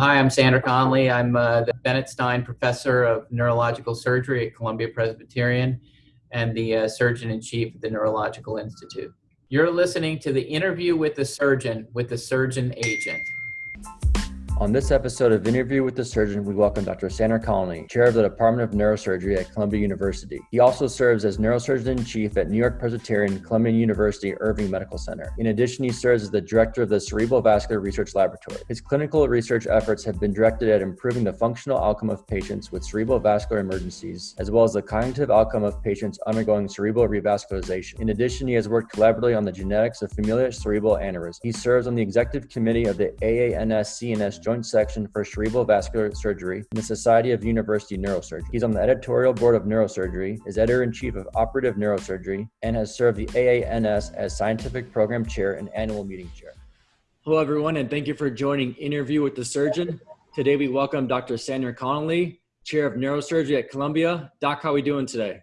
Hi, I'm Sander Connolly. I'm uh, the Bennett Stein Professor of Neurological Surgery at Columbia Presbyterian and the uh, Surgeon in Chief at the Neurological Institute. You're listening to the interview with the surgeon with the surgeon agent. On this episode of Interview with the Surgeon, we welcome Dr. Sander Connolly, Chair of the Department of Neurosurgery at Columbia University. He also serves as Neurosurgeon in Chief at New York Presbyterian Columbia University Irving Medical Center. In addition, he serves as the Director of the Cerebrovascular Research Laboratory. His clinical research efforts have been directed at improving the functional outcome of patients with cerebral vascular emergencies, as well as the cognitive outcome of patients undergoing cerebral revascularization. In addition, he has worked collaboratively on the genetics of familial cerebral aneurysm. He serves on the executive committee of the AANS-CNS Joint Section for Cerebrovascular Surgery in the Society of University Neurosurgery. He's on the editorial board of Neurosurgery, is editor-in-chief of Operative Neurosurgery, and has served the AANS as scientific program chair and annual meeting chair. Hello, everyone, and thank you for joining Interview with the Surgeon. Today, we welcome Dr. Sander Connolly, Chair of Neurosurgery at Columbia. Doc, how are we doing today?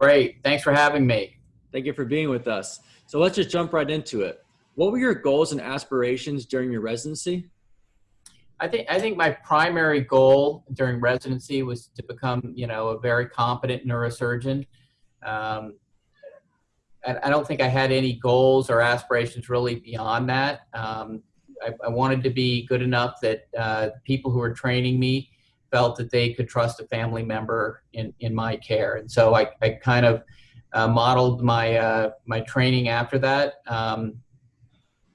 Great. Thanks for having me. Thank you for being with us. So let's just jump right into it. What were your goals and aspirations during your residency? I think I think my primary goal during residency was to become, you know, a very competent neurosurgeon. Um, I, don't think I had any goals or aspirations really beyond that. Um, I, I, wanted to be good enough that uh, people who were training me felt that they could trust a family member in, in my care. And so I, I kind of uh, modeled my, uh, my training after that. Um,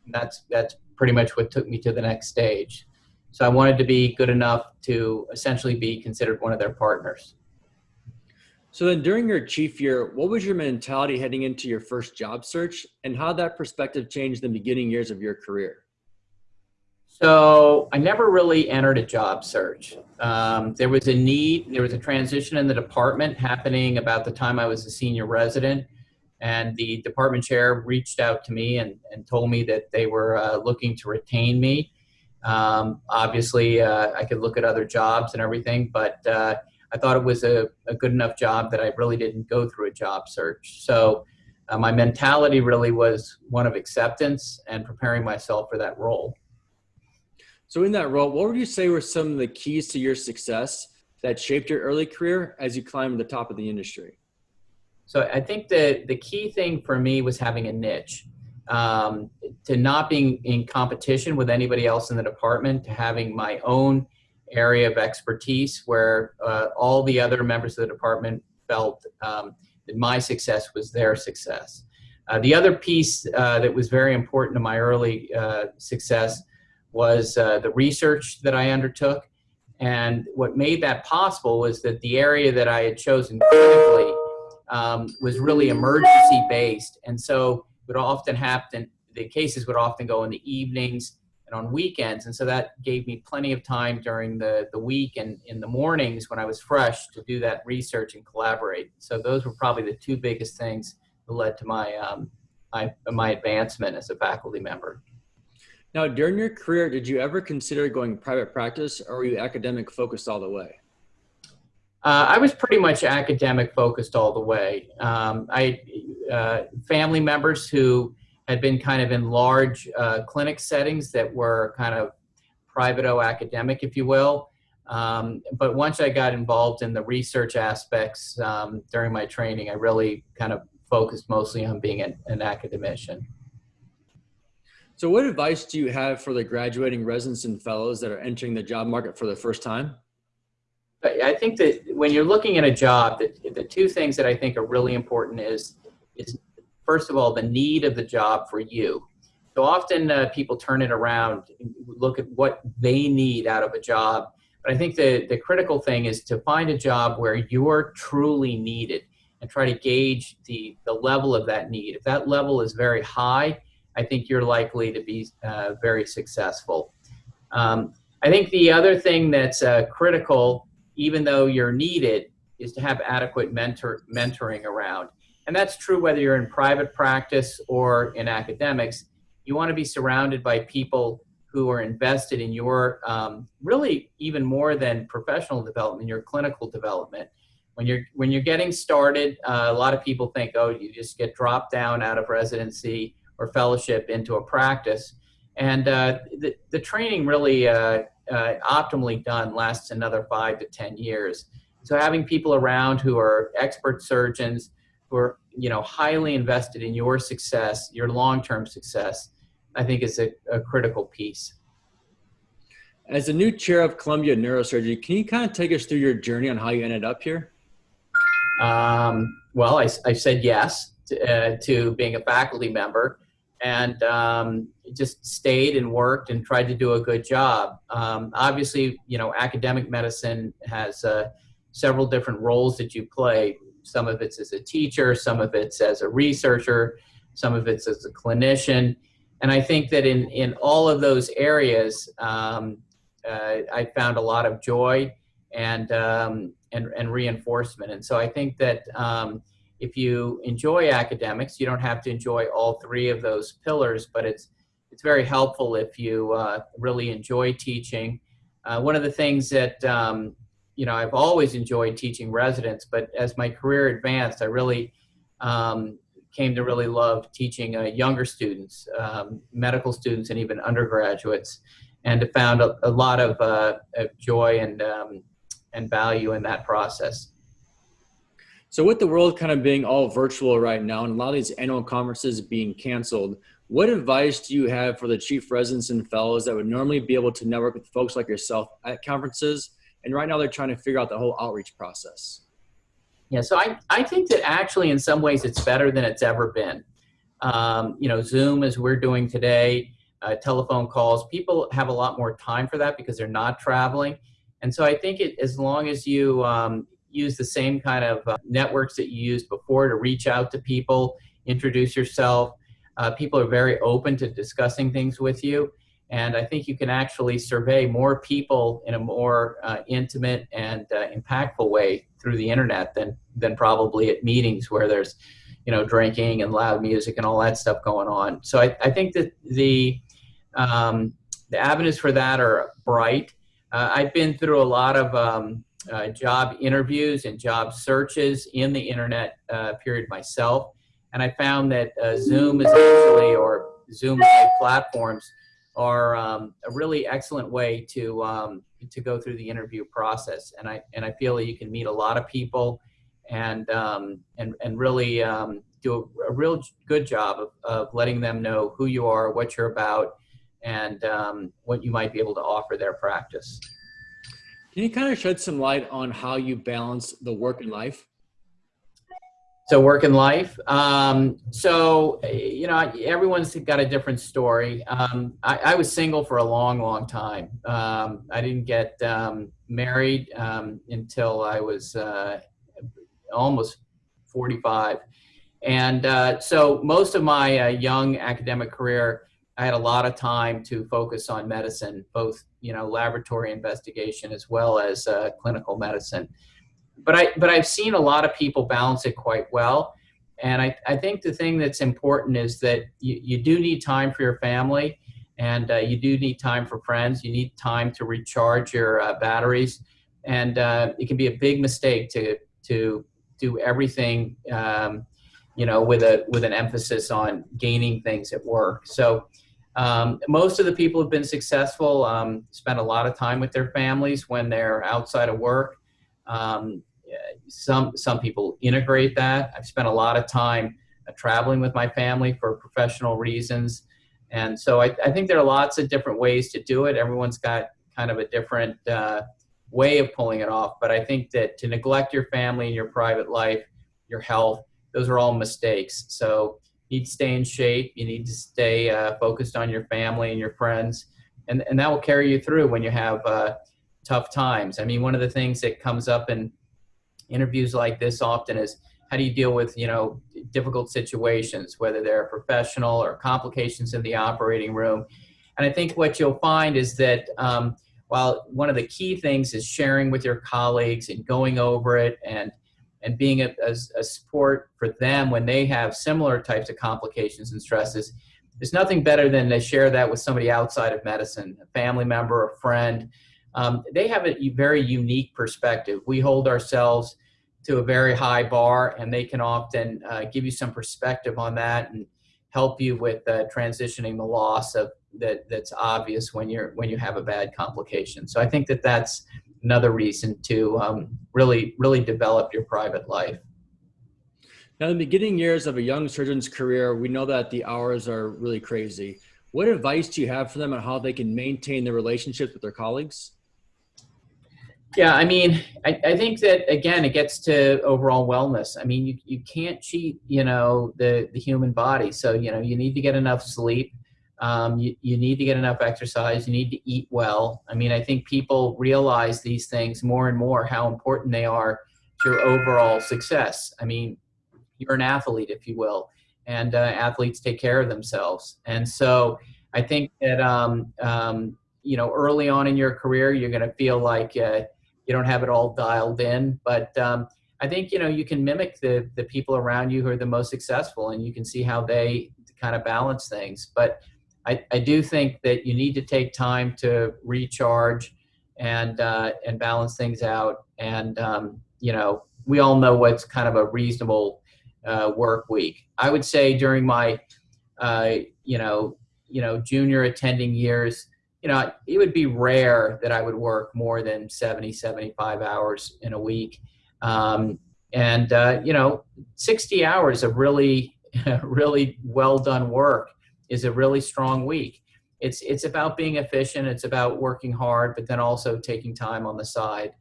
that's, that's pretty much what took me to the next stage. So I wanted to be good enough to essentially be considered one of their partners. So then during your chief year, what was your mentality heading into your first job search and how that perspective changed the beginning years of your career? So I never really entered a job search. Um, there was a need, there was a transition in the department happening about the time I was a senior resident and the department chair reached out to me and, and told me that they were uh, looking to retain me. Um, obviously, uh, I could look at other jobs and everything, but uh, I thought it was a, a, good enough job that I really didn't go through a job search. So uh, my mentality really was one of acceptance and preparing myself for that role. So in that role, what would you say were some of the keys to your success that shaped your early career as you climbed to the top of the industry? So I think the, the key thing for me was having a niche um, to not being in competition with anybody else in the department, to having my own area of expertise where uh, all the other members of the department felt um, that my success was their success. Uh, the other piece uh, that was very important to my early uh, success was uh, the research that I undertook. And what made that possible was that the area that I had chosen clinically um, was really emergency based. And so would often happen, the cases would often go in the evenings and on weekends. And so that gave me plenty of time during the, the week and in the mornings when I was fresh to do that research and collaborate. So those were probably the two biggest things that led to my, um, my, my advancement as a faculty member. Now, during your career, did you ever consider going private practice or were you academic focused all the way? Uh, I was pretty much academic focused all the way. Um, I uh, family members who had been kind of in large uh, clinic settings that were kind of private-o academic, if you will. Um, but once I got involved in the research aspects um, during my training, I really kind of focused mostly on being an, an academician. So what advice do you have for the graduating residents and fellows that are entering the job market for the first time? I think that when you're looking at a job, the, the two things that I think are really important is, is first of all, the need of the job for you. So often uh, people turn it around, look at what they need out of a job. But I think the, the critical thing is to find a job where you're truly needed and try to gauge the, the level of that need. If that level is very high, I think you're likely to be uh, very successful. Um, I think the other thing that's uh, critical even though you're needed, is to have adequate mentor, mentoring around. And that's true whether you're in private practice or in academics. You want to be surrounded by people who are invested in your, um, really even more than professional development, your clinical development. When you're, when you're getting started, uh, a lot of people think, oh, you just get dropped down out of residency or fellowship into a practice. And uh, the, the training really uh, uh, optimally done lasts another five to 10 years. So having people around who are expert surgeons, who are you know highly invested in your success, your long-term success, I think is a, a critical piece. As the new chair of Columbia Neurosurgery, can you kind of take us through your journey on how you ended up here? Um, well, I, I, said yes to, uh, to, being a faculty member and um, just stayed and worked and tried to do a good job. Um, obviously, you know, academic medicine has uh, several different roles that you play. Some of it's as a teacher, some of it's as a researcher, some of it's as a clinician. And I think that in, in all of those areas, um, uh, I found a lot of joy and, um, and, and reinforcement. And so I think that um, if you enjoy academics, you don't have to enjoy all three of those pillars, but it's, it's very helpful if you uh, really enjoy teaching. Uh, one of the things that, um, you know, I've always enjoyed teaching residents, but as my career advanced, I really um, came to really love teaching uh, younger students, um, medical students, and even undergraduates and found a, a lot of, uh, of, joy and um, and value in that process. So, with the world kind of being all virtual right now, and a lot of these annual conferences being canceled, what advice do you have for the chief residents and fellows that would normally be able to network with folks like yourself at conferences? And right now, they're trying to figure out the whole outreach process. Yeah, so I, I think that actually, in some ways, it's better than it's ever been. Um, you know, Zoom, as we're doing today, uh, telephone calls. People have a lot more time for that because they're not traveling. And so I think it, as long as you um, use the same kind of uh, networks that you used before to reach out to people, introduce yourself, uh, people are very open to discussing things with you. And I think you can actually survey more people in a more uh, intimate and uh, impactful way through the internet than, than probably at meetings where there's, you know, drinking and loud music and all that stuff going on. So I, I think that the, um, the avenues for that are bright. Uh, I've been through a lot of um, uh, job interviews and job searches in the internet uh, period myself, and I found that uh, Zoom is actually, or Zoom-like platforms, are um, a really excellent way to um, to go through the interview process. And I and I feel that you can meet a lot of people, and um, and and really um, do a, a, real good job of, of letting them know who you are, what you're about, and um, what you might be able to offer their practice. Can you kind of shed some light on how you balance the work and life? So work and life. Um, so, you know, everyone's got a different story. Um, I, I, was single for a long, long time. Um, I didn't get um, married um, until I was uh, almost 45. And uh, so most of my uh, young academic career I had a lot of time to focus on medicine, both you know laboratory investigation as well as uh, clinical medicine. But I but I've seen a lot of people balance it quite well, and I, I think the thing that's important is that you, you do need time for your family, and uh, you do need time for friends. You need time to recharge your uh, batteries, and uh, it can be a big mistake to to do everything. Um, you know, with a with an emphasis on gaining things at work. So um, most of the people have been successful, um, spend a lot of time with their families when they're outside of work. Um, some, some people integrate that. I've spent a lot of time uh, traveling with my family for professional reasons. And so I, I, think there are lots of different ways to do it. Everyone's got kind of a different uh, way of pulling it off. But I think that to neglect your family and your private life, your health, those are all mistakes. So need to stay in shape. You need to stay uh, focused on your family and your friends, and and that will carry you through when you have uh, tough times. I mean, one of the things that comes up in interviews like this often is how do you deal with you know difficult situations, whether they're professional or complications in the operating room. And I think what you'll find is that um, while one of the key things is sharing with your colleagues and going over it and and being a, a, a, support for them when they have similar types of complications and stresses there's nothing better than to share that with somebody outside of medicine a family member a friend um, they have a very unique perspective we hold ourselves to a very high bar and they can often uh, give you some perspective on that and help you with uh, transitioning the loss of that that's obvious when you're when you have a bad complication. So I think that that's another reason to um, really really develop your private life. Now, in the beginning years of a young surgeon's career, we know that the hours are really crazy. What advice do you have for them on how they can maintain their relationships with their colleagues? Yeah, I mean, I, I think that again, it gets to overall wellness. I mean, you, you can't cheat, you know, the, the human body. So, you know, you need to get enough sleep. Um, you, you need to get enough exercise. You need to eat well. I mean, I think people realize these things more and more, how important they are to your overall success. I mean, you're an athlete, if you will, and uh, athletes take care of themselves. And so I think that, um, um, you know, early on in your career, you're going to feel like, uh, you don't have it all dialed in. But um, I think you know you can mimic the the people around you who are the most successful, and you can see how they kind of balance things. But I, I do think that you need to take time to recharge and uh, and balance things out. And um, you know we all know what's kind of a reasonable uh, work week. I would say during my uh, you know you know junior attending years you know, it would be rare that I would work more than 70, 75 hours in a week. Um, and, uh, you know, 60 hours of really, really well done work is a really strong week. It's, it's about being efficient. It's about working hard, but then also taking time on the side.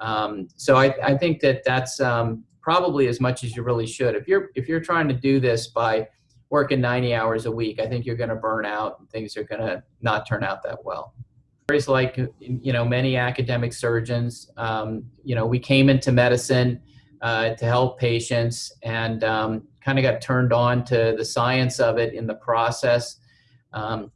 Um, so I, I think that that's um, probably as much as you really should. If you're, if you're trying to do this by working 90 hours a week, I think you're going to burn out and things are going to not turn out that well. It's like, you know, many academic surgeons, um, you know, we came into medicine uh, to help patients and um, kind of got turned on to the science of it in the process. Um,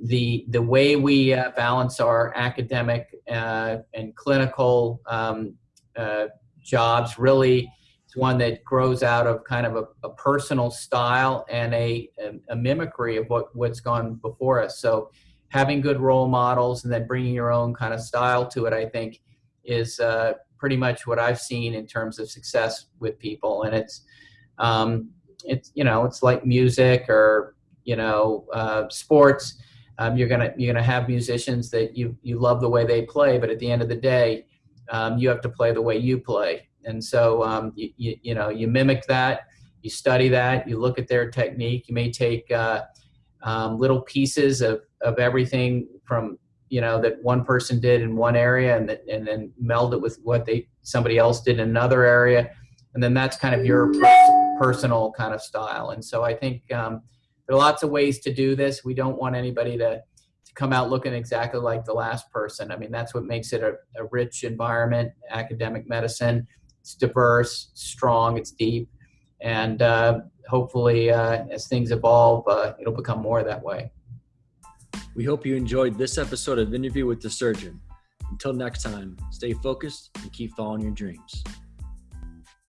the, the way we uh, balance our academic uh, and clinical um, uh, jobs really is one that grows out of kind of a, a personal style and a, a, mimicry of what, what's gone before us. So having good role models and then bringing your own kind of style to it, I think, is uh, pretty much what I've seen in terms of success with people. And it's, um, it's you know, it's like music or, you know, uh, sports. Um, you're gonna you're gonna have musicians that you you love the way they play, but at the end of the day, um, you have to play the way you play. And so, um, you, you, you, know, you mimic that, you study that, you look at their technique. You may take uh, um, little pieces of, of everything from, you know, that one person did in one area and, that, and then meld it with what they somebody else did in another area. And then that's kind of your personal kind of style. And so I think um, there are lots of ways to do this. We don't want anybody to, to come out looking exactly like the last person. I mean, that's what makes it a, a rich environment, academic medicine it's diverse, strong, it's deep, and uh, hopefully, uh, as things evolve, uh, it'll become more that way. We hope you enjoyed this episode of Interview with the Surgeon. Until next time, stay focused and keep following your dreams.